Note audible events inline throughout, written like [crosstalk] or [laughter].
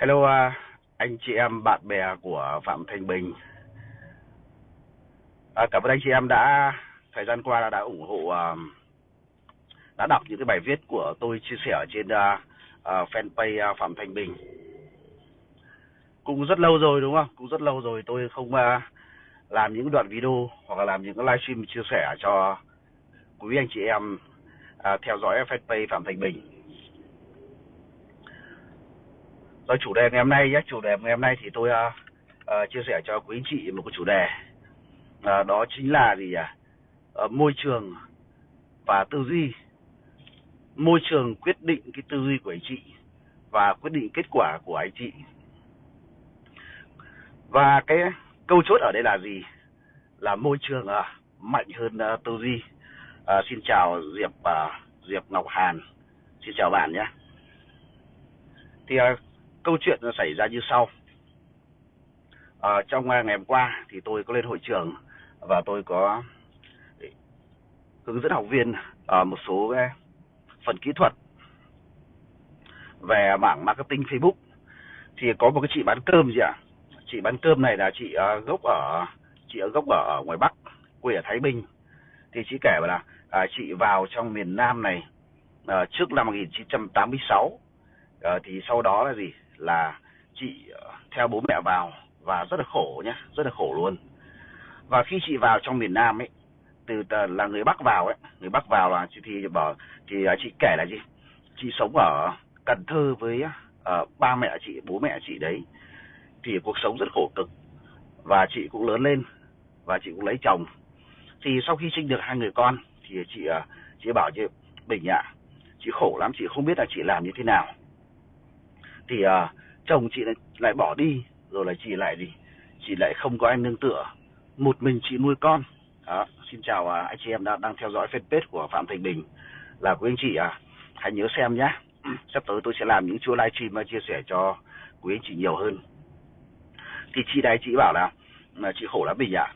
Hello à, anh chị em bạn bè của Phạm Thanh Bình. À, cảm ơn anh chị em đã thời gian qua đã, đã ủng hộ à, đã đọc những cái bài viết của tôi chia sẻ trên uh, uh, fanpage Phạm Thanh Bình. Cũng rất lâu rồi đúng không? Cũng rất lâu rồi tôi không uh, làm những đoạn video hoặc là làm những cái livestream chia sẻ cho quý anh chị em uh, theo dõi fanpage Phạm Thanh Bình rồi chủ đề ngày hôm nay nhé. Chủ đề ngày hôm nay thì tôi uh, uh, chia sẻ cho quý anh chị một cái chủ đề. Uh, đó chính là gì à uh, môi trường và tư duy. Môi trường quyết định cái tư duy của anh chị và quyết định kết quả của anh chị. Và cái câu chốt ở đây là gì? Là môi trường uh, mạnh hơn uh, tư duy. Uh, xin chào diệp uh, diệp ngọc hàn. Xin chào bạn nhé. Thì uh, câu chuyện nó xảy ra như sau. À, trong ngày hôm qua thì tôi có lên hội trường và tôi có hướng dẫn học viên ở một số cái phần kỹ thuật về mảng marketing Facebook. Thì có một cái chị bán cơm gì ạ? À? chị bán cơm này là chị uh, gốc ở chị ở gốc ở, ở ngoài Bắc quê ở Thái Bình. Thì chị kể là à, chị vào trong miền Nam này à, trước năm 1986 à, ờ, thì sau đó là gì? Là chị ờ, theo bố mẹ vào và rất là khổ nhá, rất là khổ luôn. Và khi chị vào trong miền Nam ấy từ là người Bắc vào ấy người Bắc vào là chị thì bảo thì ờ, chị kể là gì? Chị sống ở Cần Thơ với uh, ba mẹ chị bố mẹ chị đấy. Thì cuộc sống rất khổ cực. Và chị cũng lớn lên và chị cũng lấy chồng. Thì sau khi sinh được hai người con thì chị uh, chị bảo chị Bình ạ à, chị khổ lắm chị không biết là chị làm như thế nào thì uh, chồng chị lại, lại bỏ đi rồi là chị lại gì chị lại không có anh nương tựa. Một mình chị nuôi con. Đó xin chào uh, anh chị em đã đang theo dõi fanpage của phạm thành bình. Là quý anh chị à hãy nhớ xem nhé [clears throat] sắp tới tôi sẽ làm những chuỗi livestream và chia sẻ cho quý anh chị nhiều hơn. Thì chị đây chị bảo là, mà chị khổ lắm bình ạ.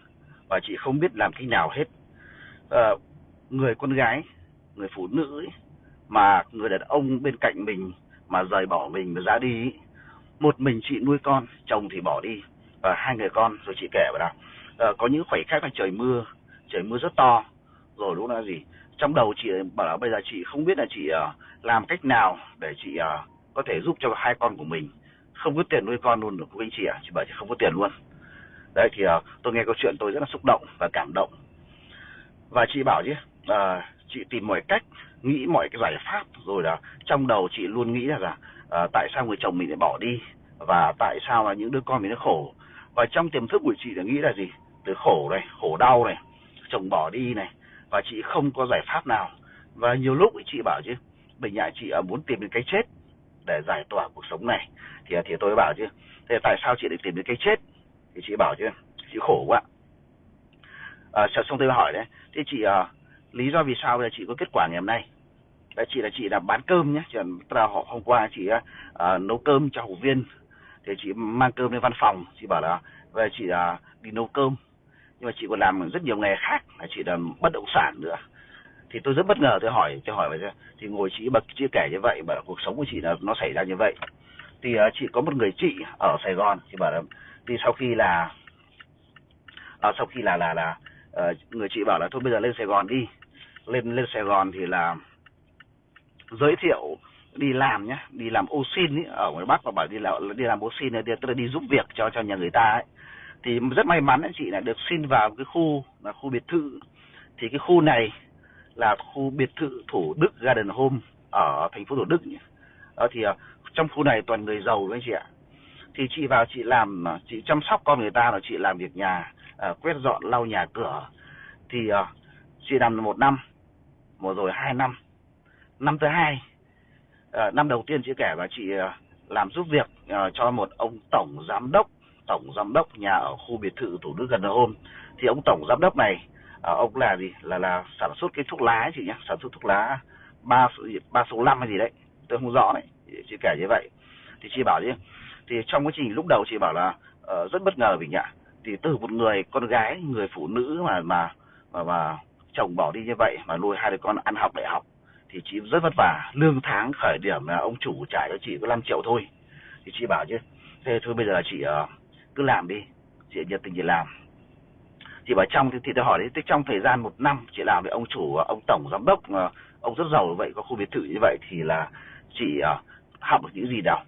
Và chị không biết làm cách nào hết. À, người con gái người phụ nữ ấy, mà người đàn ông bên cạnh mình mà rời bỏ mình mà ra đi một mình chị nuôi con chồng thì bỏ đi. Và hai người con rồi chị kể vào đó à, có những khoảnh khắc là trời mưa trời mưa rất to. Rồi lúc đó gì? Trong đầu chị bảo là bây giờ chị không biết là chị uh, làm cách nào để chị uh, có thể giúp cho hai con của mình. Không có tiền nuôi con luôn được quý anh chị ạ. À? chị bảo chị không có tiền luôn. Đấy thì uh, tôi nghe câu chuyện tôi rất là xúc động và cảm động. Và chị bảo chứ uh, chị tìm mọi cách nghĩ mọi cái giải pháp rồi là trong đầu chị luôn nghĩ là à, tại sao người chồng mình lại bỏ đi và tại sao là những đứa con mình nó khổ. Và trong tiềm thức của chị là nghĩ là gì? Từ khổ này khổ đau này chồng bỏ đi này và chị không có giải pháp nào. Và nhiều lúc chị bảo chứ mình nhà chị à, muốn tìm đến cái chết để giải tỏa cuộc sống này. Thì thì tôi bảo chứ thế tại sao chị lại tìm đến cái chết? Thì chị bảo chứ chị khổ quá. À, xong tôi hỏi đấy thế chị à, lý do vì sao là chị có kết quả ngày hôm nay? Đấy chị là chị là bán cơm nhé chị là họ hôm qua chị uh, nấu cơm cho học viên. Thì chị mang cơm lên văn phòng chị bảo là về chị uh, đi nấu cơm. Nhưng mà chị còn làm rất nhiều nghề khác là chị làm bất động sản nữa. Thì tôi rất bất ngờ tôi hỏi tôi hỏi vậy thì ngồi chị bật chia kể như vậy bảo cuộc sống của chị là nó xảy ra như vậy. Thì uh, chị có một người chị ở Sài Gòn chị bảo là thì sau khi là uh, sau khi là là là uh, người chị bảo là thôi bây giờ lên Sài Gòn đi lên lên Sài Gòn thì là giới thiệu đi làm nhá đi làm ô xin ý, ở ngoài Bắc và bảo đi làm đi làm ô xin này tức là đi giúp việc cho cho nhà người ta ấy thì rất may mắn anh chị là được xin vào cái khu là khu biệt thự thì cái khu này là khu biệt thự Thủ Đức Garden Home ở thành phố Thủ Đức nhỉ. Đó thì ờ, trong khu này toàn người giàu anh chị ạ. Thì chị vào chị làm chị chăm sóc con người ta là chị làm việc nhà uh, quét dọn lau nhà cửa thì uh, chị làm một năm một rồi hai năm. Năm thứ hai ờ, năm đầu tiên chị kể và chị ờ, làm giúp việc ờ, cho một ông tổng giám đốc tổng giám đốc nhà ở khu biệt thự thủ đức gần hôm. Thì ông tổng giám đốc này ông là gì? Là là sản xuất cái thuốc lá ấy chị nhé sản xuất thuốc lá ba ba số năm hay gì đấy tôi không rõ đấy chị kể như vậy. Thì chị bảo chứ thì trong quá trình lúc đầu chị bảo là uh, rất bất ngờ vì nhỉ thì từ một người con gái người phụ nữ mà mà mà, mà chồng bỏ đi như vậy mà nuôi hai đứa con ăn học đại học thì chị rất vất vả. Lương tháng khởi điểm là ông chủ trả cho chị có 5 triệu thôi. Thì chị bảo chứ thế thôi bây giờ chị uh, cứ làm đi chị nhiệt tình chị làm. Chị bảo trong thì, thì tôi hỏi đấy trong thời gian một năm chị làm với ông chủ ờ, ông tổng giám đốc ờ, ông rất giàu vậy có khu biệt thự như vậy thì là chị uh, học được những gì đâu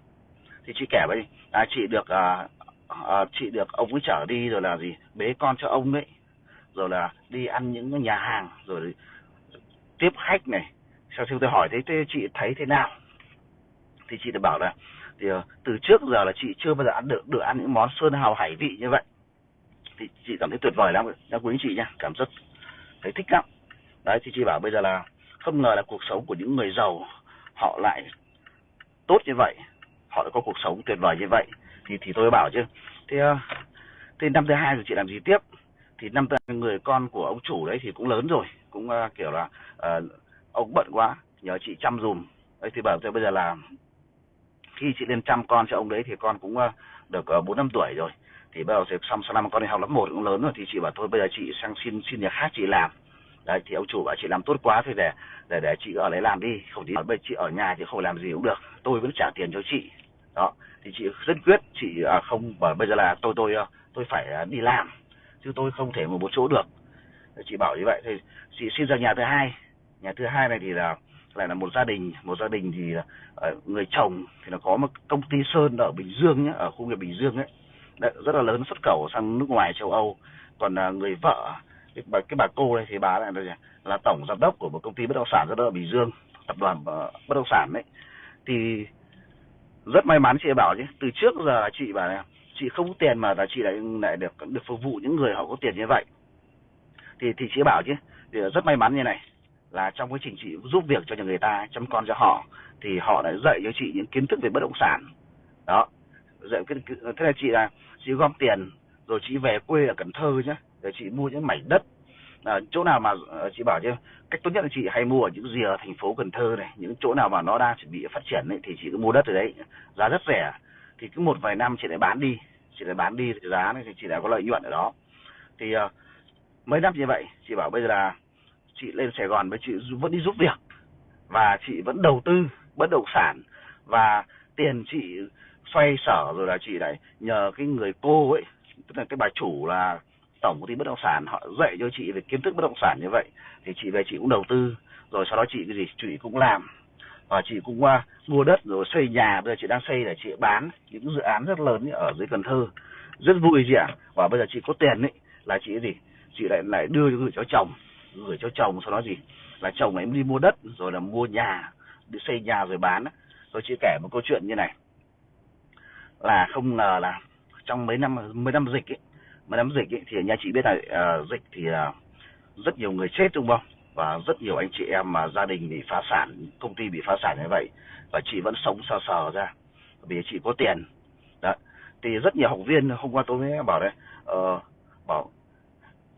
thì chị kể với à, chị được à, à, chị được ông ấy chở đi rồi là gì bế con cho ông ấy rồi là đi ăn những nhà hàng, rồi tiếp khách này. Sau khi tôi hỏi thấy, thế chị thấy thế nào? Thì chị đã bảo là, thì ờ, từ trước giờ là chị chưa bao giờ ăn được được ăn những món sơn hào hải vị như vậy. Thì chị cảm thấy tuyệt vời lắm đã quý chị nha cảm rất thấy thích lắm. Đấy, thì chị bảo bây giờ là không ngờ là cuộc sống của những người giàu, họ lại tốt như vậy, họ đã có cuộc sống tuyệt vời như vậy. Thì thì tôi bảo chứ, thế ờ, thì năm thứ hai rồi chị làm gì tiếp? Thì năm người con của ông chủ đấy thì cũng lớn rồi cũng uh, kiểu là uh, ông bận quá nhờ chị chăm dùm đấy thì bảo tôi bây giờ là khi chị lên chăm con cho ông đấy thì con cũng uh, được bốn năm tuổi rồi. Thì bây giờ xong sau năm con đi học lớp một cũng lớn rồi thì chị bảo thôi bây giờ chị sang xin xin nhà khác chị làm. Đấy thì ông chủ bảo chị làm tốt quá thì để để để chị ở đấy làm đi không thì bây chị ở nhà thì không làm gì cũng được tôi vẫn trả tiền cho chị. Đó thì chị rất quyết chị à, không bảo bây giờ là tôi tôi tôi phải đi làm chứ tôi không thể mà một chỗ được. Chị bảo như vậy thì chị xin ra nhà thứ hai. Nhà thứ hai này thì là lại là một gia đình. Một gia đình thì ờ, người chồng thì nó có một công ty sơn ở bình dương nhé ở khu vực bình dương ấy. Đấy, rất là lớn xuất khẩu sang nước ngoài châu âu. Còn à, người vợ cái bà, cái bà cô này thì bà lại là, là tổng giám đốc của một công ty bất động sản rất ở bình dương tập đoàn ờ, bất động sản đấy thì rất may mắn chị bảo chứ từ trước giờ chị bảo này chị không có tiền mà là chị lại lại được được phục vụ những người họ có tiền như vậy. Thì thì chị bảo chứ thì rất may mắn như này là trong quá trình chị giúp việc cho người ta chăm con cho họ thì họ đã dạy cho chị những kiến thức về bất động sản. Đó dạy cái thế là chị là chị gom tiền rồi chị về quê ở Cần Thơ nhé để chị mua những mảnh đất. À, chỗ nào mà à, chị bảo chứ cách tốt nhất là chị hay mua ở những rìa thành phố Cần Thơ này những chỗ nào mà nó đang chuẩn bị phát triển ấy, thì chị cứ mua đất ở đấy. Giá rất rẻ thì cứ một vài năm chị lại bán đi. Chị lại bán đi thì giá này thì chị lại có lợi nhuận ở đó. Thì uh, mấy năm như vậy chị bảo bây giờ là chị lên Sài Gòn với chị vẫn đi giúp việc. Và chị vẫn đầu tư bất động sản. Và tiền chị xoay sở rồi là chị lại nhờ cái người cô ấy tức là cái bà chủ là tổng công ty bất động sản họ dạy cho chị về kiến thức bất động sản như vậy. Thì chị về chị cũng đầu tư. Rồi sau đó chị cái gì chị cũng làm và chị cũng uh, mua đất rồi xây nhà. Bây giờ chị đang xây để chị bán những dự án rất lớn ở dưới Cần Thơ. Rất vui chị ạ. Và bây giờ chị có tiền ấy là chị gì? Chị lại lại đưa gửi cho chồng. Gửi cho chồng sau đó gì? Là chồng ấy đi mua đất rồi là mua nhà đi xây nhà rồi bán rồi chị kể một câu chuyện như này. Là không ngờ là trong mấy năm mấy năm dịch ấy mấy năm dịch ấy, thì nhà chị biết là uh, dịch thì uh, rất nhiều người chết đúng không? Và rất nhiều anh chị em mà gia đình bị phá sản công ty bị phá sản như vậy và chị vẫn sống sờ sờ ra vì chị có tiền. Đó thì rất nhiều học viên hôm qua tôi mới bảo đấy uh, ờ, bảo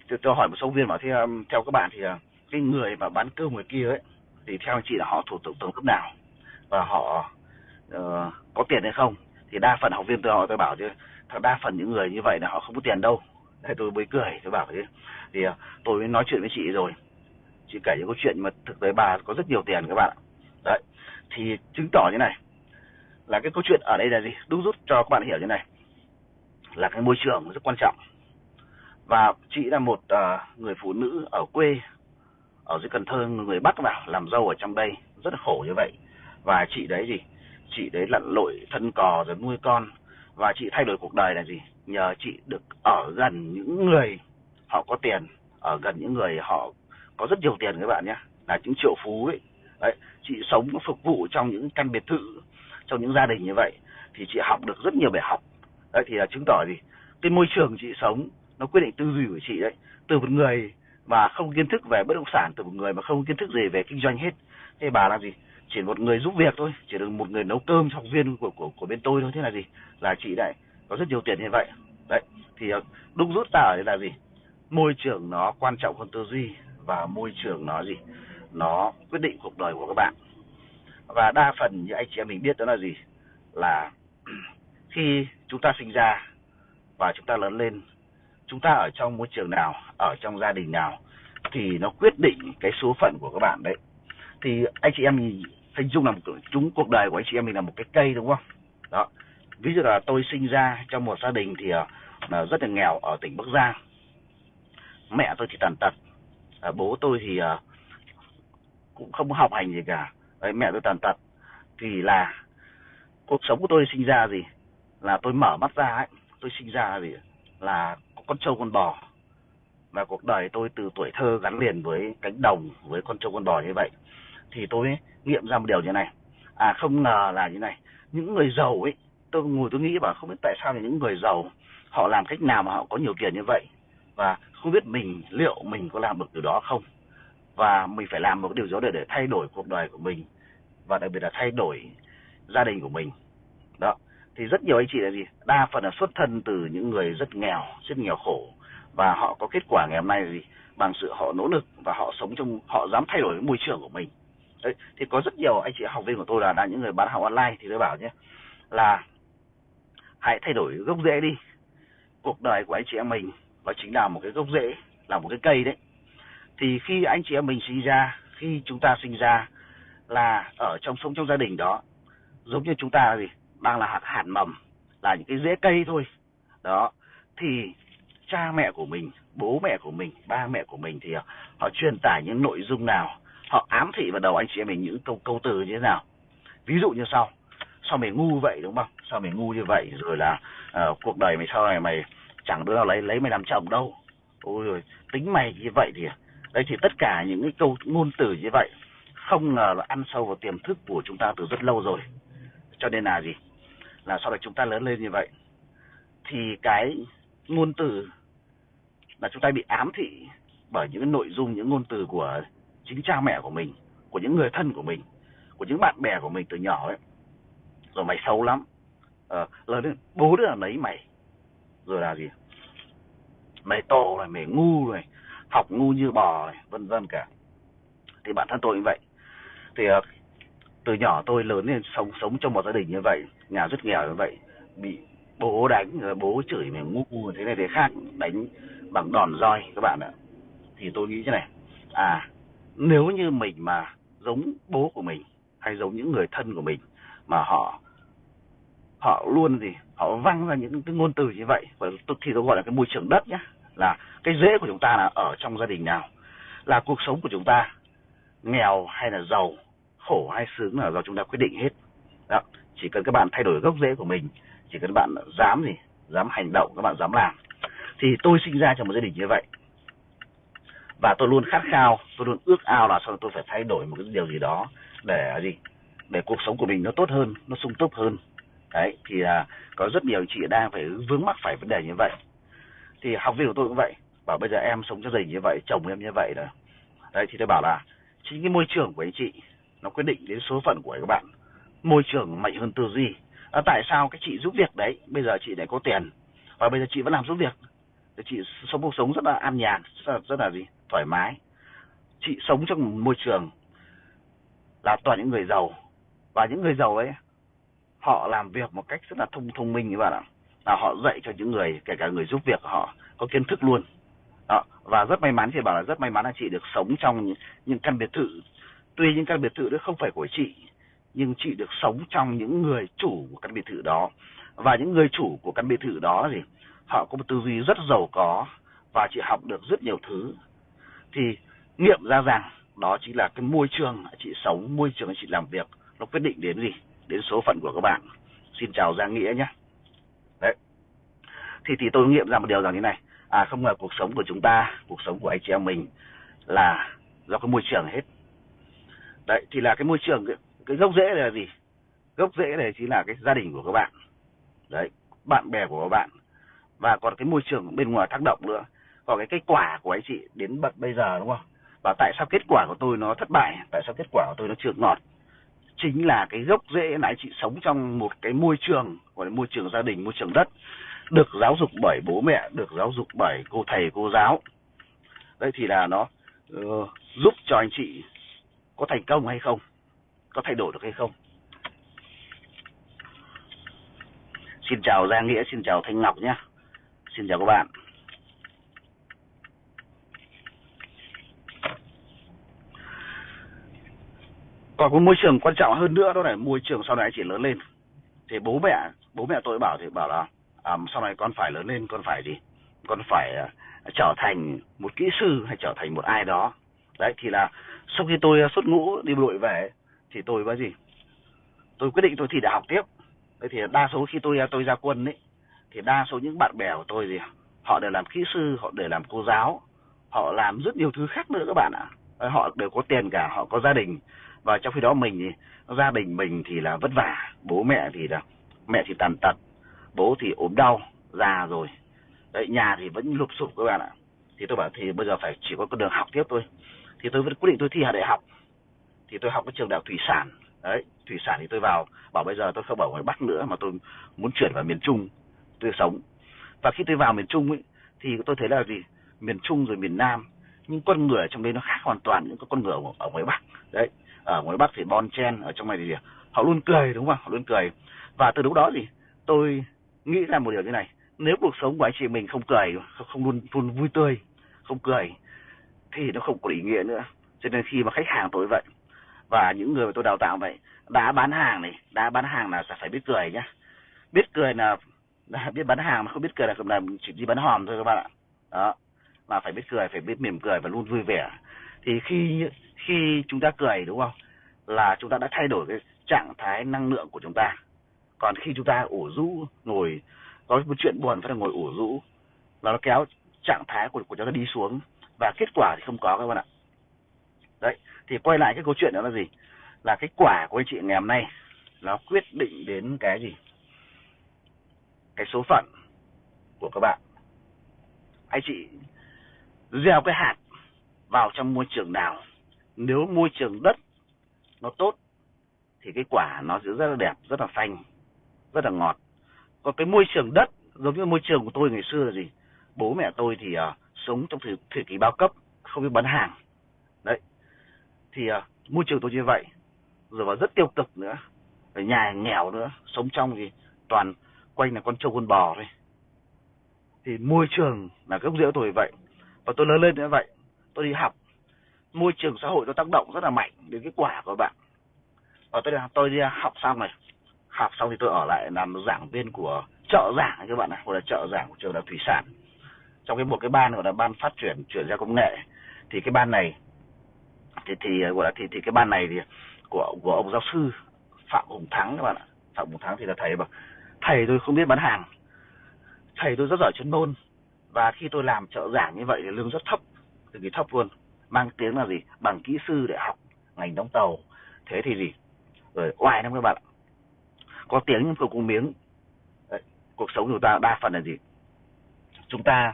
tôi, tôi hỏi một số viên bảo thì um, theo các bạn thì uh, cái người mà bán cơm người kia ấy thì theo anh chị là họ thuộc tổng tầng cấp nào? Và họ uh, có tiền hay không? Thì đa phần học viên tôi hỏi tôi bảo chứ đa phần những người như vậy là họ không có tiền đâu. Thế tôi mới cười tôi bảo thế. Thì uh, tôi mới nói chuyện với chị rồi chị kể những câu chuyện mà thực tế bà có rất nhiều tiền các bạn ạ. Đấy thì chứng tỏ như này là cái câu chuyện ở đây là gì? Đúc rút cho các bạn hiểu như này là cái môi trường rất quan trọng. Và chị là một uh, người phụ nữ ở quê ở dưới Cần Thơ người Bắc vào làm dâu ở trong đây rất là khổ như vậy. Và chị đấy gì? Chị đấy lặn lội thân cò rồi nuôi con. Và chị thay đổi cuộc đời là gì? Nhờ chị được ở gần những người họ có tiền ở gần những người họ có rất nhiều tiền các bạn nhé. Là những triệu phú ấy. Đấy, chị sống phục vụ trong những căn biệt thự, trong những gia đình như vậy, thì chị học được rất nhiều bài học. Đấy, thì là chứng tỏ gì? Cái môi trường chị sống, nó quyết định tư duy của chị đấy. Từ một người mà không kiến thức về bất động sản, từ một người mà không kiến thức gì về kinh doanh hết. Thế bà là gì? Chỉ một người giúp việc thôi, chỉ được một người nấu cơm cho học viên của của của bên tôi thôi. Thế là gì? Là chị lại có rất nhiều tiền như vậy. Đấy, thì đúng rút ra ở đây là gì? Môi trường nó quan trọng hơn tư duy và môi trường nó gì? Nó quyết định cuộc đời của các bạn. Và đa phần như anh chị em mình biết đó là gì? Là [clears throat] khi chúng ta sinh ra và chúng ta lớn lên, chúng ta ở trong môi trường nào, ở trong gia đình nào thì nó quyết định cái số phận của các bạn đấy. Thì anh chị em mình hình dung là một chúng cuộc đời của anh chị em mình là một cái cây đúng không? Đó. Ví dụ là tôi sinh ra trong một gia đình thì ờ, là rất là nghèo ở tỉnh Bắc Giang. Mẹ tôi thì tàn tật à, bố tôi thì à, cũng không học hành gì cả. Đấy mẹ tôi tàn tật. Thì là cuộc sống của tôi sinh ra gì? Là tôi mở mắt ra ấy tôi sinh ra gì? Là con trâu con bò. Và cuộc đời tôi từ tuổi thơ gắn liền với cánh đồng với con trâu con bò như vậy. Thì tôi nghiệm ra một điều như này. À không ngờ là như này. Những người giàu ấy tôi ngồi tôi nghĩ bảo không biết tại sao là những người giàu họ làm cách nào mà họ có nhiều tiền như vậy? Và không biết mình, liệu mình có làm được điều đó không? Và mình phải làm một điều điều đó để để thay đổi cuộc đời của mình, và đặc biệt là thay đổi gia đình của mình. Đó. Thì rất nhiều anh chị là gì? Đa phần là xuất thân từ những người rất nghèo rất nghèo khổ. Và họ có kết quả ngày hôm nay là gì? Bằng sự họ nỗ lực và họ sống trong, họ dám thay đổi cái môi trường của mình. Đấy. Thì có rất nhiều anh chị học viên của tôi là đã những người bán hàng online thì tôi bảo nhé, là hãy thay đổi gốc rễ đi. Cuộc đời của anh chị em mình và chính là một cái gốc rễ là một cái cây đấy. Thì khi anh chị em mình sinh ra khi chúng ta sinh ra là ở trong sống trong gia đình đó giống như chúng ta gì? Đang là hạt hạt mầm là những cái rễ cây thôi. Đó. Thì cha mẹ của mình bố mẹ của mình ba mẹ của mình thì ờ, họ truyền tải những nội dung nào họ ám thị vào đầu anh chị em mình những câu câu từ như thế nào. Ví dụ như sau sao mày ngu vậy đúng không? Sao mày ngu như vậy rồi là uh, cuộc đời mày sau này mày chẳng đứa nào lấy lấy mày làm chồng đâu. Ôi rồi tính mày như vậy thì à? đây thì tất cả những cái câu ngôn từ như vậy không ngờ là ăn sâu vào tiềm thức của chúng ta từ rất lâu rồi. Cho nên là gì? Là sau này chúng ta lớn lên như vậy thì cái ngôn từ là chúng ta bị ám thị bởi những nội dung những ngôn từ của chính cha mẹ của mình của những người thân của mình của những bạn bè của mình từ nhỏ ấy. Rồi mày xấu lắm. Ờ, lớn lên bố đứa là lấy mày rồi là gì? Mày to rồi mày ngu rồi học ngu như bò này, vân vân cả. Thì bản thân tôi như vậy. Thì ờ, từ nhỏ tôi lớn lên sống sống trong một gia đình như vậy, nhà rất nghèo như vậy, bị bố đánh, rồi bố chửi mày ngu thế này thế khác, đánh bằng đòn roi các bạn ạ. Thì tôi nghĩ thế này à nếu như mình mà giống bố của mình, hay giống những người thân của mình mà họ họ luôn gì, họ văng ra những cái ngôn từ như vậy. Và thì tôi gọi là cái môi trường đất nhá, là cái rễ của chúng ta là ở trong gia đình nào, là cuộc sống của chúng ta, nghèo hay là giàu, khổ hay sướng là do chúng ta quyết định hết. Đó, chỉ cần các bạn thay đổi gốc rễ của mình, chỉ cần các bạn dám gì, dám hành động, các bạn dám làm, thì tôi sinh ra trong một gia đình như vậy. Và tôi luôn khát khao, tôi luôn ước ao là sao tôi phải thay đổi một cái điều gì đó để gì, để cuộc sống của mình nó tốt hơn, nó sung túc hơn đấy thì là có rất nhiều chị đang phải vướng mắc phải vấn đề như vậy. Thì học viên của tôi cũng vậy bảo bây giờ em sống cho gia đình như vậy chồng em như vậy rồi đấy thì tôi bảo là chính cái môi trường của anh chị nó quyết định đến số phận của các bạn. Môi trường mạnh hơn tư duy. À, tại sao cái chị giúp việc đấy bây giờ chị lại có tiền và bây giờ chị vẫn làm giúp việc? Thì chị sống cuộc sống rất là an nhàn rất là, rất là gì thoải mái. Chị sống trong một môi trường là toàn những người giàu và những người giàu ấy họ làm việc một cách rất là thông thông minh các bạn ạ. Là họ dạy cho những người kể cả người giúp việc họ có kiến thức luôn. Đó. và rất may mắn chị bảo là rất may mắn là chị được sống trong những, những căn biệt thự. Tuy những căn biệt thự đó không phải của chị nhưng chị được sống trong những người chủ của căn biệt thự đó. Và những người chủ của căn biệt thự đó thì họ có một tư duy rất giàu có và chị học được rất nhiều thứ. Thì nghiệm ra rằng đó chính là cái môi trường chị sống môi trường chị làm việc nó quyết định đến gì đến số phận của các bạn. Xin chào giang nghĩa nhé. Đấy. Thì thì tôi nghiệm ra một điều rằng thế này. À không ngờ cuộc sống của chúng ta cuộc sống của anh chị em mình là do cái môi trường hết. Đấy thì là cái môi trường cái, cái gốc rễ là gì? Gốc rễ này chính là cái gia đình của các bạn. Đấy bạn bè của các bạn. Và còn cái môi trường bên ngoài tác động nữa. Còn cái kết quả của anh chị đến bật bây giờ đúng không? Và tại sao kết quả của tôi nó thất bại tại sao kết quả của tôi nó chưa ngọt? Chính là cái gốc rễ là anh chị sống trong một cái môi trường gọi là môi trường gia đình môi trường đất được giáo dục bởi bố mẹ được giáo dục bởi cô thầy cô giáo. Đây thì là nó uh, giúp cho anh chị có thành công hay không có thay đổi được hay không. Xin chào Giang Nghĩa xin chào Thanh Ngọc nhé xin chào các bạn. Còn có môi trường quan trọng hơn nữa đó là môi trường sau này anh chị lớn lên. Thì bố mẹ bố mẹ tôi bảo thì bảo là à, sau này con phải lớn lên con phải gì? Con phải uh, trở thành một kỹ sư hay trở thành một ai đó. Đấy thì là sau khi tôi à, xuất ngũ đi bộ đội về thì tôi có gì? Tôi quyết định tôi thi đại học tiếp. Đấy thì đa số khi tôi à, tôi ra quân ấy thì đa số những bạn bè của tôi gì? Họ đều làm kỹ sư họ đều làm cô giáo họ làm rất nhiều thứ khác nữa các bạn ạ. Họ đều có tiền cả họ có gia đình và trong khi đó mình thì, gia đình mình thì là vất vả, bố mẹ thì là, mẹ thì tàn tật, bố thì ốm đau, già rồi. Đấy, nhà thì vẫn lụp sụp các bạn ạ. Thì tôi bảo thì bây giờ phải chỉ có con đường học tiếp thôi. Thì tôi vẫn quyết định tôi thi đại học. Thì tôi học cái trường đại học thủy sản. Đấy, thủy sản thì tôi vào, bảo bây giờ tôi không ở ngoài bắc nữa mà tôi muốn chuyển vào miền trung, tôi sống. Và khi tôi vào miền trung ấy, thì tôi thấy là gì? Miền trung rồi miền nam, nhưng con người ở trong đây nó khác hoàn toàn những con người ở ngoài bắc. Đấy ở ngoài bắc thì bon chen ở trong này thì họ luôn cười đúng không họ luôn cười. Và từ lúc đó thì tôi nghĩ ra một điều như này. Nếu cuộc sống của anh chị mình không cười không luôn luôn vui tươi không cười thì nó không có ý nghĩa nữa. Cho nên khi mà khách hàng tôi vậy và những người mà tôi đào tạo vậy đã bán hàng này đã bán hàng là phải biết cười nhá. Biết cười là, là [laughs] biết bán hàng mà không biết cười là là chỉ đi bán hòm thôi các bạn ạ. Đó mà phải biết cười phải biết mỉm cười và luôn vui vẻ. Thì khi khi chúng ta cười, đúng không? Là chúng ta đã thay đổi cái trạng thái năng lượng của chúng ta. Còn khi chúng ta ủ rũ, ngồi, có một chuyện buồn, phải là ngồi ủ rũ là nó kéo trạng thái của của chúng ta đi xuống. Và kết quả thì không có, các bạn ạ. Đấy, thì quay lại cái câu chuyện đó là gì? Là cái quả của anh chị ngày hôm nay, nó quyết định đến cái gì? Cái số phận của các bạn. Anh chị gieo cái hạt vào trong môi trường nào? Nếu môi trường đất nó tốt thì cái quả nó sẽ rất là đẹp rất là xanh rất là ngọt. Còn cái môi trường đất giống như môi trường của tôi ngày xưa là gì? Bố mẹ tôi thì uh, sống trong thời, thời kỳ bao cấp không biết bán hàng. Đấy. Thì uh, môi trường tôi như vậy. Rồi và rất tiêu cực nữa. Ở nhà nghèo nữa sống trong thì toàn quanh là con trâu con bò thôi. Thì môi trường là gốc rễ tôi vậy. Và tôi lớn lên như vậy. Tôi đi học môi trường xã hội nó tác động rất là mạnh đến cái quả của bạn. Và tôi tôi đi học xong này học xong thì tôi ở lại làm giảng viên của trợ giảng các bạn này, hoặc là trợ giảng của trường đại thủy sản. Trong cái một cái ban gọi là ban phát triển chuyển giao công nghệ thì cái ban này thì thì gọi là thì thì cái ban này thì của của ông giáo sư phạm hùng thắng các bạn ạ. Phạm hùng thắng thì là thầy mà. Thầy tôi không biết bán hàng. Thầy tôi rất giỏi chuyên môn. Và khi tôi làm trợ giảng như vậy thì lương rất thấp cực kỳ thấp luôn mang tiếng là gì? Bằng kỹ sư để học ngành đóng tàu. Thế thì gì? Rồi oai lắm các bạn có tiếng nhưng không có miếng. Đấy, cuộc sống của ta đa phần là gì? Chúng ta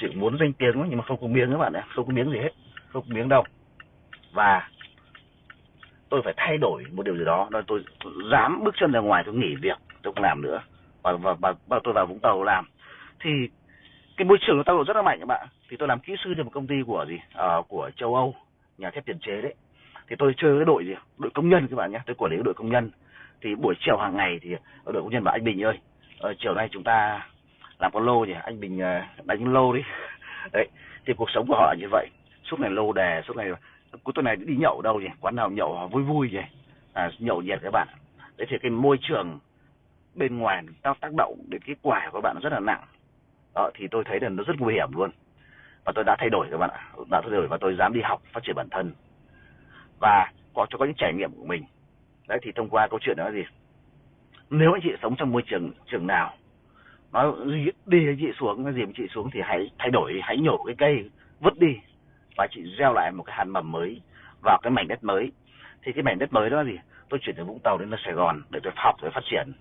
chỉ muốn danh tiếng nhưng mà không có miếng các bạn ạ. Không có miếng gì hết không có miếng đâu. Và tôi phải thay đổi một điều gì đó. Nên tôi dám bước chân ra ngoài tôi nghỉ việc tôi không làm nữa. Và và, và, và tôi vào vũng tàu làm. Thì cái môi trường nó tác động rất là mạnh các bạn thì tôi làm kỹ sư cho một công ty của gì? À, của châu âu nhà thép tiền chế đấy. Thì tôi chơi cái đội gì? Đội công nhân các bạn nhé tôi quản lý đội công nhân. Thì buổi chiều hàng ngày thì ờ, đội công nhân bảo anh bình ơi ờ, chiều nay chúng ta làm con lô nhỉ? Anh bình ờ, đánh lô đi. [laughs] Đấy thì cuộc sống của họ là như vậy. Suốt ngày lô đề suốt ngày cuối tuần này đi nhậu đâu nhỉ? Quán nào nhậu vui vui nhỉ? À, nhậu nhiệt các bạn. Đấy thì cái môi trường bên ngoài nó tác động đến cái quả của các bạn rất là nặng. Đó, thì tôi thấy là nó rất nguy hiểm luôn và tôi đã thay đổi các bạn ạ. Đã thay đổi và tôi dám đi học, phát triển bản thân. Và có cho có những trải nghiệm của mình. Đấy, thì thông qua câu chuyện đó là gì? Nếu anh chị sống trong môi trường trường nào, nó đi anh chị xuống nó gì chị xuống thì hãy thay đổi, hãy nhổ cái cây, vứt đi. Và chị gieo lại một cái hạt mầm mới vào cái mảnh đất mới. Thì cái mảnh đất mới đó là gì? Tôi chuyển từ vũng tàu đến sài gòn để tôi học để phát triển.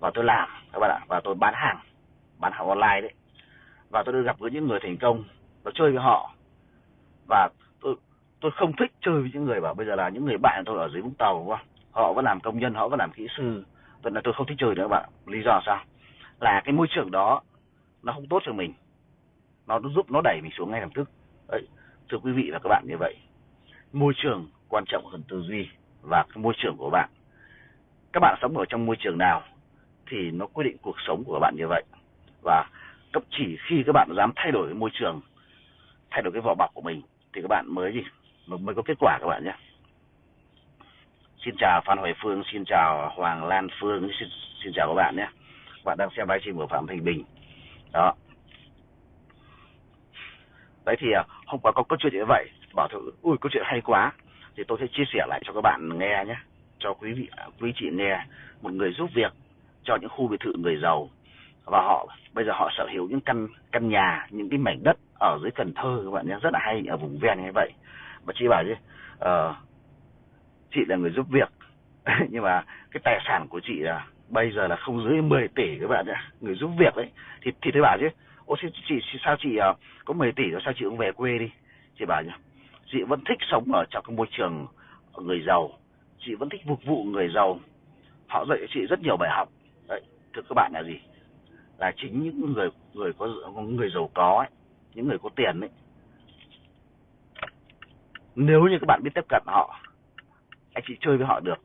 Và tôi làm, các bạn ạ. Và tôi bán hàng bán hàng online đấy. Và tôi được gặp với những người thành công và chơi với họ. Và tôi tôi không thích chơi với những người bảo bây giờ là những người bạn tôi ở dưới vũng tàu, đúng không? Họ vẫn làm công nhân, họ vẫn làm kỹ sư. Tôi là tôi không thích chơi nữa các bạn. Lý do sao? Là cái môi trường đó, nó không tốt cho mình. Nó giúp, nó đẩy mình xuống ngay lập tức. Đấy, thưa quý vị và các bạn như vậy. Môi trường quan trọng hơn tư duy và cái môi trường của bạn. Các bạn sống ở trong môi trường nào thì nó quyết định cuộc sống của các bạn như vậy. Và cấp chỉ khi các bạn dám thay đổi môi trường thay đổi cái vỏ bọc của mình thì các bạn mới gì? Mới có kết quả các bạn nhé. Xin chào phan hoài phương xin chào hoàng lan phương xin, xin chào các bạn nhé. Các bạn đang xem livestream của phạm thành bình. Đó. Đấy thì à, hôm qua có câu chuyện như vậy bảo thử ui câu chuyện hay quá. Thì tôi sẽ chia sẻ lại cho các bạn nghe nhé. Cho quý vị à, quý chị nghe. Một người giúp việc cho những khu biệt thự người giàu và họ bây giờ họ sở hữu những căn căn nhà những cái mảnh đất ở dưới Cần Thơ các bạn nhé rất là hay ở vùng ven như vậy. Mà chị bảo chứ uh, chị là người giúp việc. [laughs] Nhưng mà cái tài sản của chị là bây giờ là không dưới 10 tỷ các bạn ạ người giúp việc đấy thì thì tôi bảo chứ ô chị, chị sao chị uh, có 10 tỷ rồi sao chị không về quê đi? Chị bảo nhá chị vẫn thích sống ở trong cái môi trường người giàu. Chị vẫn thích phục vụ người giàu. Họ dạy chị rất nhiều bài học. Đấy thưa các bạn là gì? Là chính những người người có người giàu có ấy, những người có tiền ấy. Nếu như các bạn biết tiếp cận họ anh chị chơi với họ được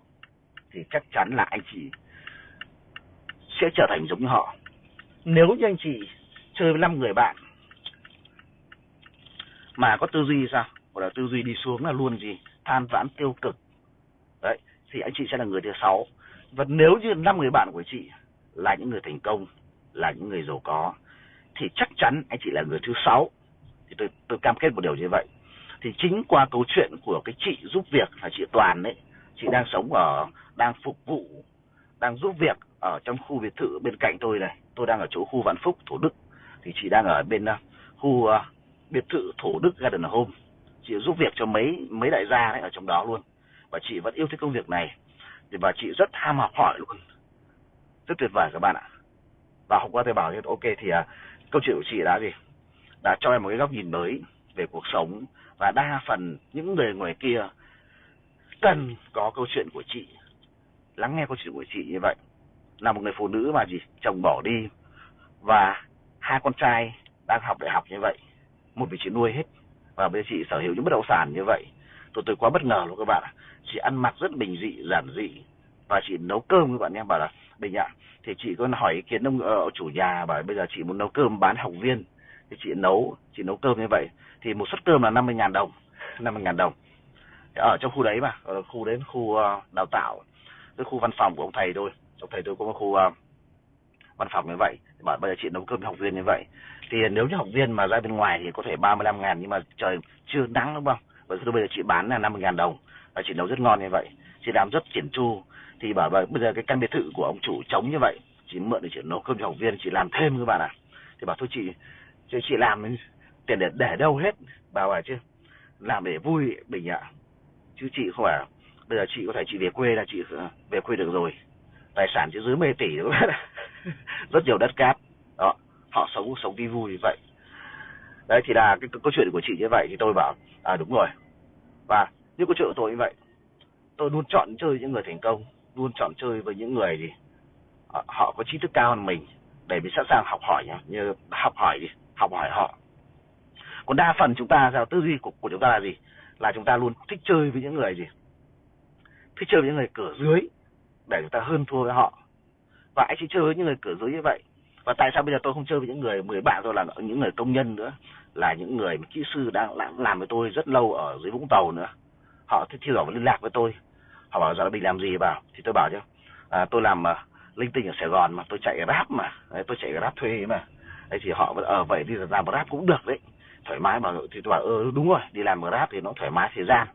thì chắc chắn là anh chị sẽ trở thành giống như họ. Nếu như anh chị chơi với năm người bạn mà có tư duy sao? Gọi là tư duy đi xuống là luôn gì? Than vãn tiêu cực. Đấy thì anh chị sẽ là người thứ sáu. Và nếu như năm người bạn của chị là những người thành công là những người giàu có thì chắc chắn anh chị là người thứ sáu. Thì tôi tôi cam kết một điều như vậy. Thì chính qua câu chuyện của cái chị giúp việc là chị Toàn đấy chị đang sống ở đang phục vụ đang giúp việc ở trong khu biệt thự bên cạnh tôi này. Tôi đang ở chỗ khu Vạn Phúc Thủ Đức. Thì chị đang ở bên uh, khu uh, biệt thự Thủ Đức Garden Home. Chị giúp việc cho mấy mấy đại gia đấy ở trong đó luôn. Và chị vẫn yêu thích công việc này. Thì và chị rất ham học hỏi luôn. Rất tuyệt vời các bạn ạ và hôm qua tôi bảo thì ok thì à, câu chuyện của chị đã gì? Đã cho em một cái góc nhìn mới về cuộc sống. Và đa phần những người ngoài kia cần có câu chuyện của chị lắng nghe câu chuyện của chị như vậy. Là một người phụ nữ mà gì? Chồng bỏ đi. Và hai con trai đang học đại học như vậy. Một vị chị nuôi hết. Và bây giờ chị sở hữu những bất động sản như vậy. Tôi tôi quá bất ngờ luôn các bạn ạ. Chị ăn mặc rất bình dị giản dị. Và chị nấu cơm các bạn em bảo là bình ạ. Thì chị có hỏi ý kiến ông uh, chủ nhà bảo bây giờ chị muốn nấu cơm bán học viên. Thì chị nấu chị nấu cơm như vậy. Thì một suất cơm là 50 ngàn đồng 50 ngàn đồng. Ở trong khu đấy mà ở khu đến khu uh, đào tạo cái khu văn phòng của ông thầy tôi ông thầy tôi có một khu uh, văn phòng như vậy. Bảo bây giờ chị nấu cơm cho học viên như vậy. Thì nếu như học viên mà ra bên ngoài thì có thể 35 ngàn nhưng mà trời chưa nắng đúng không? Vậy thì bây giờ chị bán là 50 ngàn đồng. Và chị nấu rất ngon như vậy. Chị làm rất triển chu thì bảo bây giờ cái căn biệt thự của ông chủ trống như vậy chị mượn để chị nấu cơm cho học viên chị làm thêm các bạn ạ. À. thì bảo thôi chị chị, chị làm tiền để để đâu hết bảo chứ làm để vui bình ạ. Chứ chị không phải bây giờ chị có thể chị về quê là chị ờ, về quê được rồi. Tài sản chỉ dưới 10 tỷ đúng không [laughs] rất nhiều đất cát. Đó họ sống sống vui vui như vậy. Đấy thì là cái, cái câu chuyện của chị như vậy thì tôi bảo à đúng rồi. Và những câu chuyện của tôi như vậy tôi luôn chọn chơi những người thành công luôn chọn chơi với những người gì à, họ có trí thức cao hơn mình để mình sẵn sàng học hỏi nhá như học hỏi đi học hỏi họ. Còn đa phần chúng ta sao tư duy của, của chúng ta là gì? Là chúng ta luôn thích chơi với những người gì? Thích chơi với những người cửa dưới để chúng ta hơn thua với họ. Và anh chỉ chơi với những người cửa dưới như vậy. Và tại sao bây giờ tôi không chơi với những người mười bạn tôi là những người công nhân nữa? Là những người mà kỹ sư đang làm, làm với tôi rất lâu ở dưới vũng tàu nữa. Họ thích thì và liên lạc với tôi họ bảo giờ định làm gì? Bảo thì tôi bảo chứ à, tôi làm mà linh tinh ở sài gòn mà tôi chạy grab mà đấy, tôi chạy grab thuê mà. Đấy thì họ ở ờ, vậy đi làm grab cũng được đấy. Thoải mái mà thì tôi bảo ừ, đúng rồi đi làm grab thì nó thoải mái thời gian.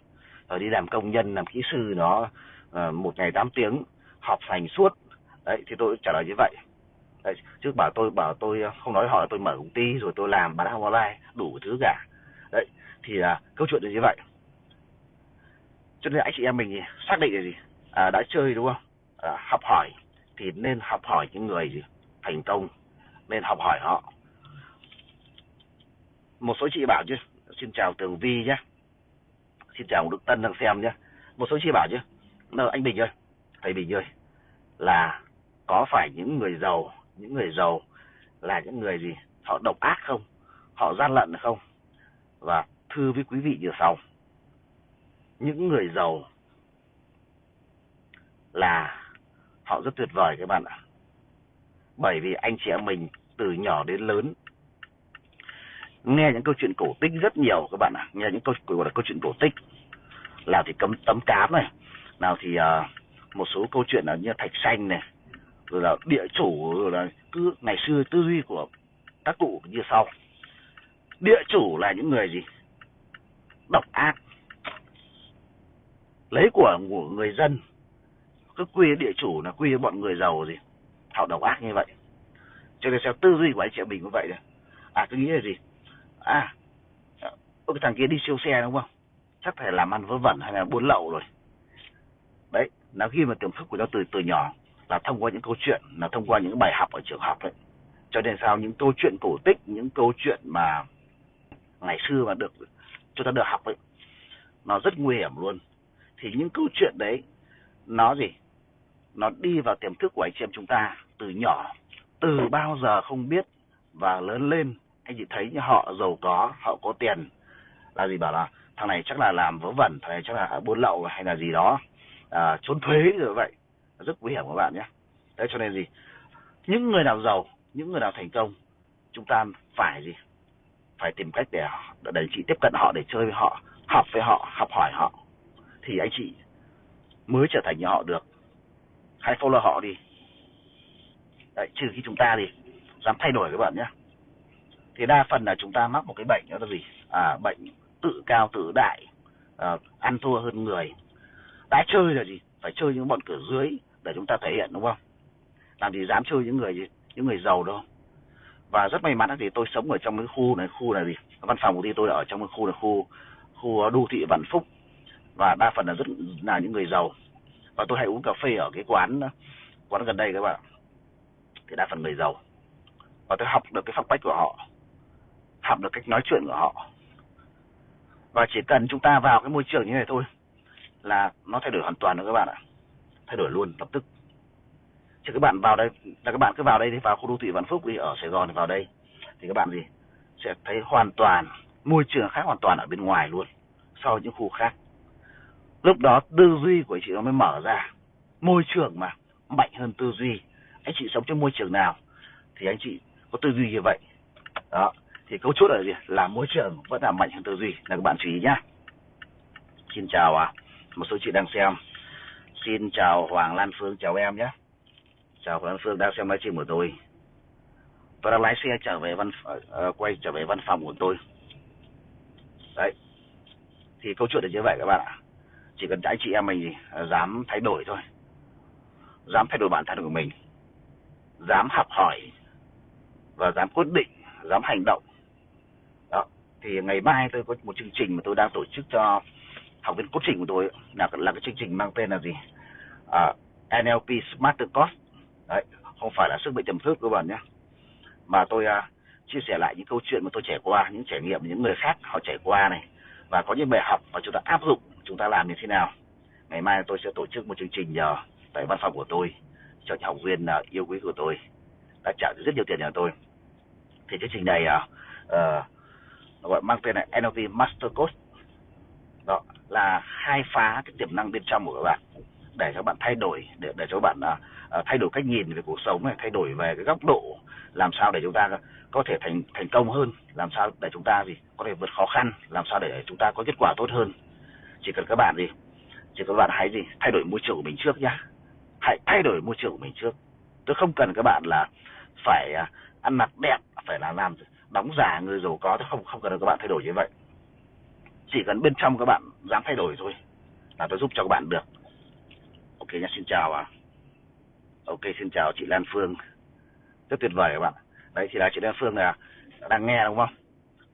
Rồi đi làm công nhân làm kỹ sư nó uh, một ngày 8 tiếng họp hành suốt. Đấy thì tôi trả lời như vậy. Đấy, trước bảo tôi bảo tôi không nói họ tôi mở công ty rồi tôi làm bán hàng online đủ thứ cả. Đấy thì là câu chuyện là như vậy cho nên anh chị em mình xác định là gì? À, đã chơi đúng không? À, học hỏi thì nên học hỏi những người gì? Thành công nên học hỏi họ. Một số chị bảo chứ xin chào tường vi nhé. Xin chào đức tân đang xem nhé. Một số chị bảo chứ anh bình ơi thầy bình ơi là có phải những người giàu những người giàu là những người gì? Họ độc ác không? Họ gian lận không? Và thưa với quý vị như sau những người giàu là họ rất tuyệt vời các bạn ạ. Bởi vì anh chị em mình từ nhỏ đến lớn nghe những câu chuyện cổ tích rất nhiều các bạn ạ. Nghe những câu gọi là câu chuyện cổ tích. Nào thì cấm tấm cám này nào thì uh, một số câu chuyện là như thạch xanh này rồi là địa chủ rồi là cứ ngày xưa tư duy của các cụ như sau. Địa chủ là những người gì? Độc ác lấy của của người dân. Cứ quy địa chủ là quy bọn người giàu gì. Họ độc ác như vậy. Cho nên sao tư duy của anh chị mình cũng vậy đấy à tôi nghĩ là gì? À cái thằng kia đi siêu xe đúng không? Chắc phải làm ăn vớ vẩn hay là buôn lậu rồi. Đấy là khi mà tiềm thức của nó từ từ nhỏ là thông qua những câu chuyện, là thông qua những bài học ở trường học đấy cho nên sao những câu chuyện cổ tích, những câu chuyện mà ngày xưa mà được, chúng ta được học ấy, nó rất nguy hiểm luôn thì những câu chuyện đấy nó gì? Nó đi vào tiềm thức của anh chị em chúng ta từ nhỏ từ bao giờ không biết và lớn lên anh chị thấy như họ giàu có họ có tiền là gì bảo là thằng này chắc là làm vớ vẩn thằng này chắc là buôn lậu hay là gì đó à, trốn thuế rồi vậy. Rất nguy hiểm các bạn nhé. Đấy cho nên gì? Những người nào giàu những người nào thành công chúng ta phải gì? Phải tìm cách để để chị tiếp cận họ để chơi với họ học với họ học hỏi họ thì anh chị mới trở thành như họ được. Hãy follow họ đi. Đấy trừ khi chúng ta thì dám thay đổi các bạn nhé. Thì đa phần là chúng ta mắc một cái bệnh đó là gì? À bệnh tự cao tự đại à, ăn thua hơn người. Đã chơi là gì? Phải chơi những bọn cửa dưới để chúng ta thể hiện đúng không? Làm gì dám chơi những người những người giàu đâu. Và rất may mắn thì tôi sống ở trong cái khu này khu này gì văn phòng của tôi ở trong cái khu này khu khu ờ, đô thị vạn phúc và đa phần là rất là những người giàu. Và tôi hay uống cà phê ở cái quán quán gần đây các bạn. Thì đa phần người giàu. Và tôi học được cái phong cách của họ. Học được cách nói chuyện của họ. Và chỉ cần chúng ta vào cái môi trường như này thôi, là nó thay đổi hoàn toàn rồi các bạn ạ. Thay đổi luôn, lập tức. Chứ các bạn vào đây, là các bạn cứ vào đây thì vào khu đô thị Vạn Phúc đi, ở Sài Gòn thì vào đây, thì các bạn gì, sẽ thấy hoàn toàn, môi trường khác hoàn toàn ở bên ngoài luôn, so với những khu khác lúc đó tư duy của anh chị nó mới mở ra. Môi trường mà mạnh hơn tư duy. Anh chị sống trong môi trường nào thì anh chị có tư duy như vậy. Đó thì câu chốt là gì? Là môi trường vẫn là mạnh hơn tư duy. Là các bạn chú ý nhá. Xin chào à một số chị đang xem. Xin chào Hoàng Lan Phương chào em nhé chào Hoàng Lan Phương đang xem livestream của tôi. Tôi đang lái xe trở về văn uh, quay trở về văn phòng của tôi. Đấy. Thì câu chuyện là như vậy các bạn ạ chỉ cần anh chị em mình ờ, dám thay đổi thôi. Dám thay đổi bản thân của mình. Dám học hỏi và dám quyết định dám hành động. Đó thì ngày mai tôi có một chương trình mà tôi đang tổ chức cho học viên cốt trình của tôi là là cái chương trình mang tên là gì? À, NLP Smarter Cost, đấy không phải là sức mạnh tiềm thức các bạn nhé. Mà tôi uh, chia sẻ lại những câu chuyện mà tôi trải qua những trải nghiệm những người khác họ trải qua này. Và có những bài học mà chúng ta áp dụng chúng ta làm như thế nào. Ngày mai tôi sẽ tổ chức một chương trình nhờ tại văn phòng của tôi cho những học viên uh, yêu quý của tôi. Đã trả rất nhiều tiền cho tôi. Thì chương trình này uh, uh, gọi mang tên là NLP Master Course. Đó là khai phá cái tiềm năng bên trong của các bạn. Để cho bạn thay đổi để để cho bạn uh, thay đổi cách nhìn về cuộc sống này thay đổi về cái góc độ làm sao để chúng ta có thể thành thành công hơn làm sao để chúng ta gì có thể vượt khó khăn làm sao để chúng ta có kết quả tốt hơn chỉ cần các bạn gì? Chỉ cần các bạn hãy gì? Thay đổi môi trường của mình trước nhá. Hãy thay đổi môi trường của mình trước. Tôi không cần các bạn là phải à, ăn mặc đẹp phải là làm đóng giả người giàu có. Tôi không không cần các bạn thay đổi như vậy. Chỉ cần bên trong các bạn dám thay đổi thôi là tôi giúp cho các bạn được. Ok nhá xin chào à. Ok xin chào chị Lan Phương. Rất tuyệt vời các bạn. Đấy thì là chị Lan Phương là đang nghe đúng không?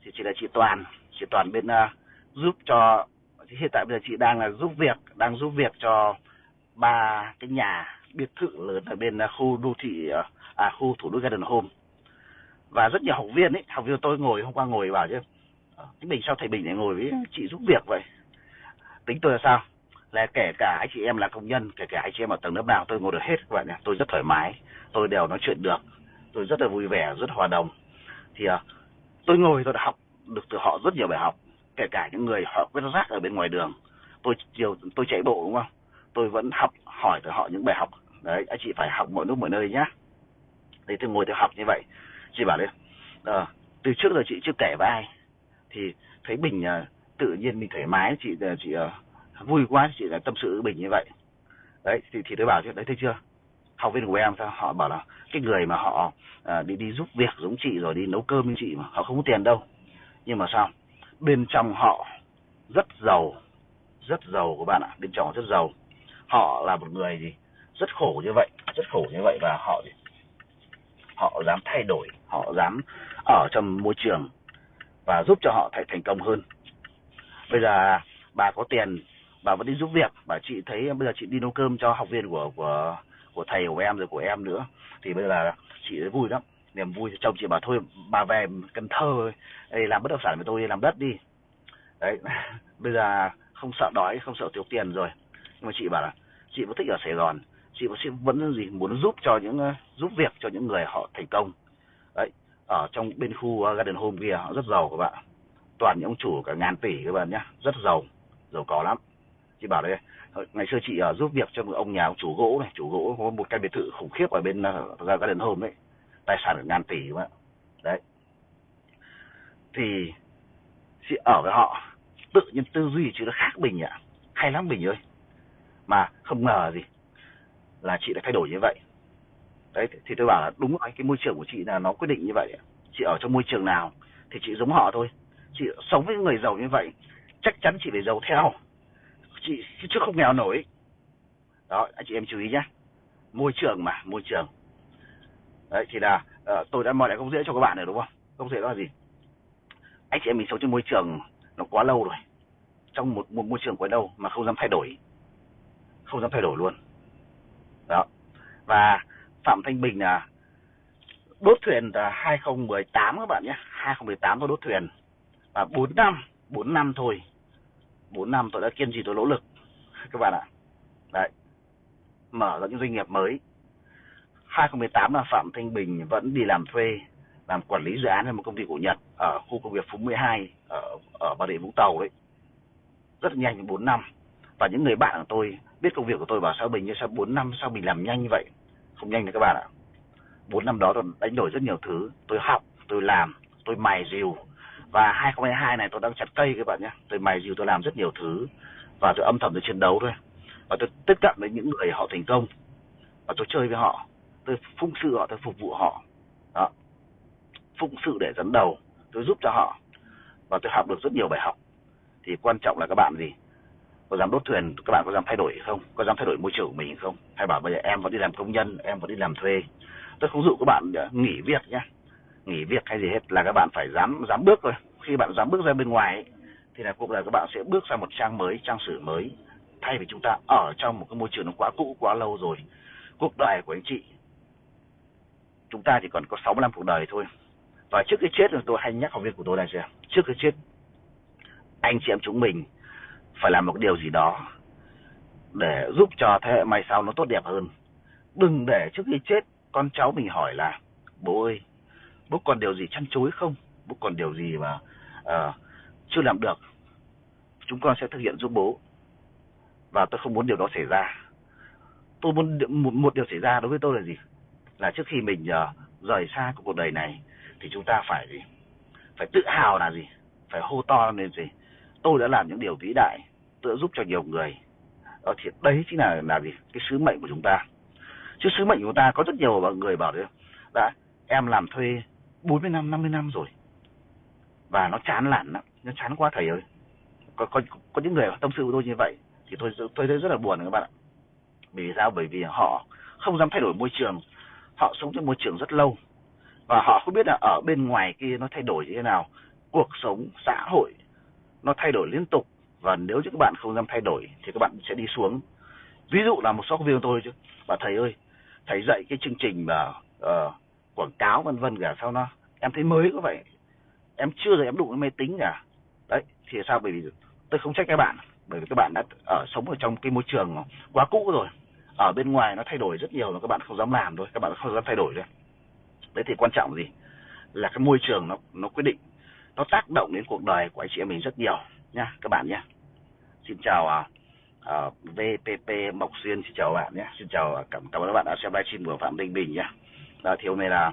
Thì chị là chị Toàn. Chị Toàn bên uh, giúp cho hiện tại bây giờ chị đang là giúp việc đang giúp việc cho ba cái nhà biệt thự lớn ở bên uh, khu đô thị uh, à khu thủ đô Garden Home. Và rất nhiều học viên ấy học viên tôi ngồi hôm qua ngồi bảo chứ cái mình sao thầy bình lại ngồi với chị giúp việc vậy? Tính tôi là sao? Là kể cả anh chị em là công nhân kể cả anh chị em ở tầng lớp nào tôi ngồi được hết các bạn nhé tôi rất thoải mái tôi đều nói chuyện được tôi rất là vui vẻ rất hòa đồng. Thì uh, tôi ngồi tôi đã học được từ họ rất nhiều bài học kể cả những người họ quét rác ở bên ngoài đường. Tôi chiều tôi chạy bộ đúng không? Tôi vẫn học hỏi từ họ những bài học. Đấy anh chị phải học mọi lúc mọi nơi nhá. Đấy tôi ngồi tôi học như vậy. Chị bảo đấy à, từ trước giờ chị chưa kể với ai. Thì thấy bình à, tự nhiên mình thoải mái chị ờ, chị à, vui quá chị là tâm sự bình như vậy. Đấy thì thì tôi bảo chứ đấy thấy chưa? Học viên của em sao? Họ bảo là cái người mà họ à, đi đi giúp việc giống chị rồi đi nấu cơm như chị mà họ không có tiền đâu. Nhưng mà sao? Bên trong họ rất giàu rất giàu các bạn ạ. Bên trong họ rất giàu. Họ là một người gì? Rất khổ như vậy, rất khổ như vậy và họ họ dám thay đổi, họ dám ở trong môi trường và giúp cho họ thành thành công hơn. Bây giờ bà có tiền, bà vẫn đi giúp việc. Bà chị thấy, bây giờ chị đi nấu cơm cho học viên của của của thầy của em rồi của em nữa. Thì bây giờ là chị thấy vui lắm niềm vui chồng chị bảo thôi bà về Cần Thơ ấy, làm bất động sản với tôi làm đất đi. Đấy [laughs] bây giờ không sợ đói không sợ thiếu tiền rồi. Nhưng mà chị bảo là chị vẫn thích ở Sài Gòn chị vẫn vẫn gì muốn giúp cho những ờ, giúp việc cho những người họ thành công. Đấy ở trong bên khu ờ, Garden Home kia họ rất giàu các bạn. Toàn những ông chủ cả ngàn tỷ các bạn nhé rất giàu giàu có lắm. Chị bảo đây ngày xưa chị ở giúp việc cho một ông nhà ông chủ gỗ này chủ gỗ có một căn biệt thự khủng khiếp ở bên Garden Home đấy tài sản ngàn tỷ mà. Đấy. Thì chị ở với họ, tự nhiên tư duy chị nó khác bình ạ. Hay lắm bình ơi. Mà không ngờ gì là chị lại thay đổi như vậy. Đấy, thì tôi bảo là đúng rồi, cái môi trường của chị là nó quyết định như vậy chị ở trong môi trường nào thì chị giống họ thôi. Chị sống với người giàu như vậy, chắc chắn chị phải giàu theo. Chị, chứ không nghèo nổi. Đó, anh chị em chú ý nhé môi trường mà, môi trường đấy thì là uh, tôi đã mời lại không dễ cho các bạn rồi đúng không? Không dễ đó là gì? Anh chị em mình sống trong môi trường nó quá lâu rồi. Trong một, một môi trường quá lâu mà không dám thay đổi. Không dám thay đổi luôn. Đó. Và phạm thanh bình là đốt thuyền là 2018 các bạn nhé. 2018 tôi đốt thuyền. Và 4 năm 4 năm thôi. 4 năm tôi đã kiên trì tôi nỗ lực. [laughs] Các bạn ạ. Đấy. Mở ra những doanh nghiệp mới. 2018 là Phạm Thanh Bình vẫn đi làm thuê, làm quản lý dự án ở một công ty của Nhật ở khu công nghiệp Phú 12 ở ở Bà Rịa Vũng Tàu đấy. Rất nhanh 4 năm. Và những người bạn của tôi biết công việc của tôi bảo sao Bình như sao 4 năm, sao mình làm nhanh như vậy? Không nhanh đâu các bạn ạ. 4 năm đó tôi đánh đổi rất nhiều thứ. Tôi học, tôi làm, tôi mài rìu. Và 2022 này tôi đang chặt cây các bạn nhé. Tôi mài rìu, tôi làm rất nhiều thứ. Và tôi âm thầm tôi chiến đấu thôi. Và tôi tiếp cận với những người họ thành công. Và tôi chơi với họ tôi phụng sự họ tôi phục vụ họ. Đó. Phụng sự để dẫn đầu tôi giúp cho họ. Và tôi học được rất nhiều bài học. Thì quan trọng là các bạn gì? Có dám đốt thuyền các bạn có dám thay đổi không? Có dám thay đổi môi trường của mình không? Hay bảo bây giờ em vẫn đi làm công nhân em vẫn đi làm thuê. Tôi không dụ các bạn ờ, nghỉ việc nhé nghỉ việc hay gì hết là các bạn phải dám dám bước thôi. Khi bạn dám bước ra bên ngoài ấy, thì là cuộc đời các bạn sẽ bước sang một trang mới trang sử mới. Thay vì chúng ta ở trong một cái môi trường nó quá cũ quá lâu rồi. Cuộc đời của anh chị chúng ta chỉ còn có 60 năm cuộc đời thôi. Và trước cái chết tôi hay nhắc học viên của tôi này gì trước cái chết anh chị em chúng mình phải làm một điều gì đó để giúp cho thế hệ mai sau nó tốt đẹp hơn. Đừng để trước khi chết con cháu mình hỏi là bố ơi bố còn điều gì chăn chối không? Bố còn điều gì mà uh, chưa làm được? Chúng con sẽ thực hiện giúp bố. Và tôi không muốn điều đó xảy ra. Tôi muốn một, một điều xảy ra đối với tôi là gì? Là trước khi mình uh, rời xa cuộc đời này thì chúng ta phải gì? Phải tự hào là gì? Phải hô to lên gì? Tôi đã làm những điều vĩ đại tôi đã giúp cho nhiều người. Đó thì đấy chính là là gì? Cái sứ mệnh của chúng ta. Chứ sứ mệnh của chúng ta có rất nhiều người bảo đấy. Đã em làm thuê 40 năm 50 năm rồi. Và nó chán lản lắm. Nó chán quá thầy ơi. Có có có những người tâm sự với tôi như vậy thì tôi tôi thấy rất là buồn các bạn ạ. Vì sao? Bởi vì họ không dám thay đổi môi trường họ sống trong môi trường rất lâu. Và họ không biết là ở bên ngoài kia nó thay đổi như thế nào. Cuộc sống xã hội nó thay đổi liên tục. Và nếu như các bạn không dám thay đổi thì các bạn sẽ đi xuống. Ví dụ là một số viên tôi chứ. Và thầy ơi thầy dạy cái chương trình mà uh, quảng cáo vân vân cả sao nó em thấy mới có vậy em chưa giờ em đụng cái máy tính cả đấy thì sao? Bởi vì tôi không trách các bạn. Bởi vì các bạn đã ở sống ở trong cái môi trường quá cũ rồi ở bên ngoài nó thay đổi rất nhiều mà các bạn không dám làm thôi các bạn không dám thay đổi thôi. Đấy thì quan trọng gì? Là cái môi trường nó nó quyết định. Nó tác động đến cuộc đời của anh chị em mình rất nhiều nha các bạn nhé xin chào à, à, uh, VPP Mộc Xuyên xin chào bạn nhé xin chào à, cảm cảm ơn các bạn đã xem livestream của Phạm Đình Bình nhé là thì hôm nay là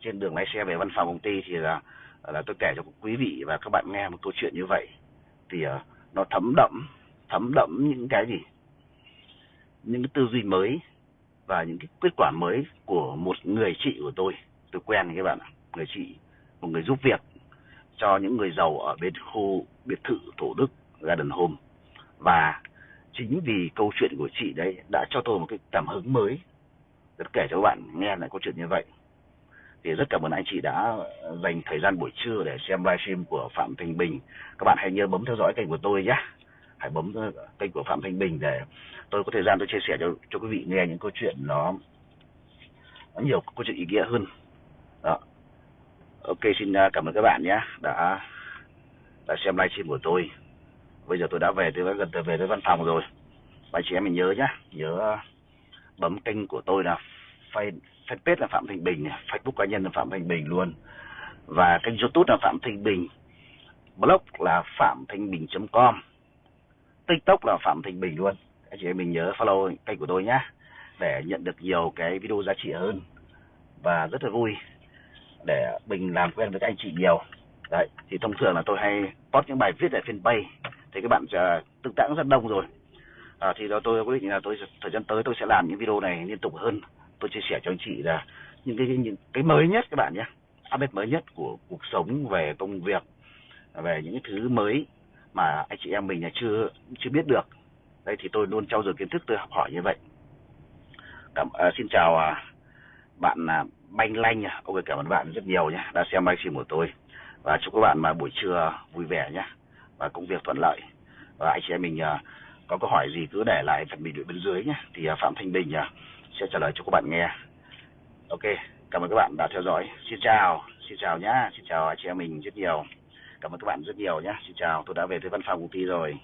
trên đường lái xe về văn phòng công ty thì là là tôi kể cho quý vị và các bạn nghe một câu chuyện như vậy. Thì uh, nó thấm đậm thấm đậm những cái gì? Những cái tư duy mới và những cái kết quả mới của một người chị của tôi. Tôi quen các bạn ạ, người chị, một người giúp việc cho những người giàu ở bên khu biệt thự Thủ Đức, Garden Home. Và chính vì câu chuyện của chị đấy đã cho tôi một cái cảm hứng mới. Rất kể cho các bạn nghe lại câu chuyện như vậy. Thì rất cảm ơn anh chị đã dành thời gian buổi trưa để xem livestream của Phạm Thanh Bình. Các bạn hãy nhớ bấm theo dõi kênh của tôi nhé. Hãy bấm kênh của Phạm Thanh Bình để tôi có thời gian tôi chia sẻ cho cho quý vị nghe những câu chuyện nó, nó nhiều câu chuyện ý nghĩa hơn. Đó. Ok xin à, cảm ơn các bạn nhé. Đã đã xem livestream của tôi. Bây giờ tôi đã về tôi đã gần tới về tới văn phòng rồi. Và chị em mình nhớ nhé nhớ bấm kênh của tôi là fanpage là phạm thanh bình facebook cá nhân là phạm thanh bình luôn. Và kênh youtube là phạm thanh bình. Blog là phạm thanh bình com. Tiktok là phạm thanh bình luôn anh chị em mình nhớ follow kênh của tôi nhé để nhận được nhiều cái video giá trị hơn và rất là vui để mình làm quen với các anh chị nhiều. Đấy thì thông thường là tôi hay post những bài viết tại fanpage thì các bạn sẽ tương tác rất đông rồi. À, thì đó tôi quyết định là tôi thời gian tới tôi sẽ làm những video này liên tục hơn. Tôi chia sẻ cho anh chị là những cái những cái mới nhất các bạn nhé update mới nhất của cuộc sống về công việc về những cái thứ mới mà anh chị em mình là chưa chưa biết được đây thì tôi luôn trau dồi kiến thức tôi học hỏi như vậy. Cảm à, xin chào à, bạn à, banh lanh à. ok cảm ơn bạn rất nhiều nhé đã xem livestream của tôi. Và chúc các bạn mà buổi trưa vui vẻ nhé và công việc thuận lợi. Và anh chị em mình à, có câu hỏi gì cứ để lại phần bình luận bên dưới nhé thì à, phạm thanh bình à, sẽ trả lời cho các bạn nghe. Ok cảm ơn các bạn đã theo dõi. Xin chào xin chào nhá xin chào anh chị em mình rất nhiều. Cảm ơn các bạn rất nhiều nhé xin chào. Tôi đã về tới văn phòng công ty rồi.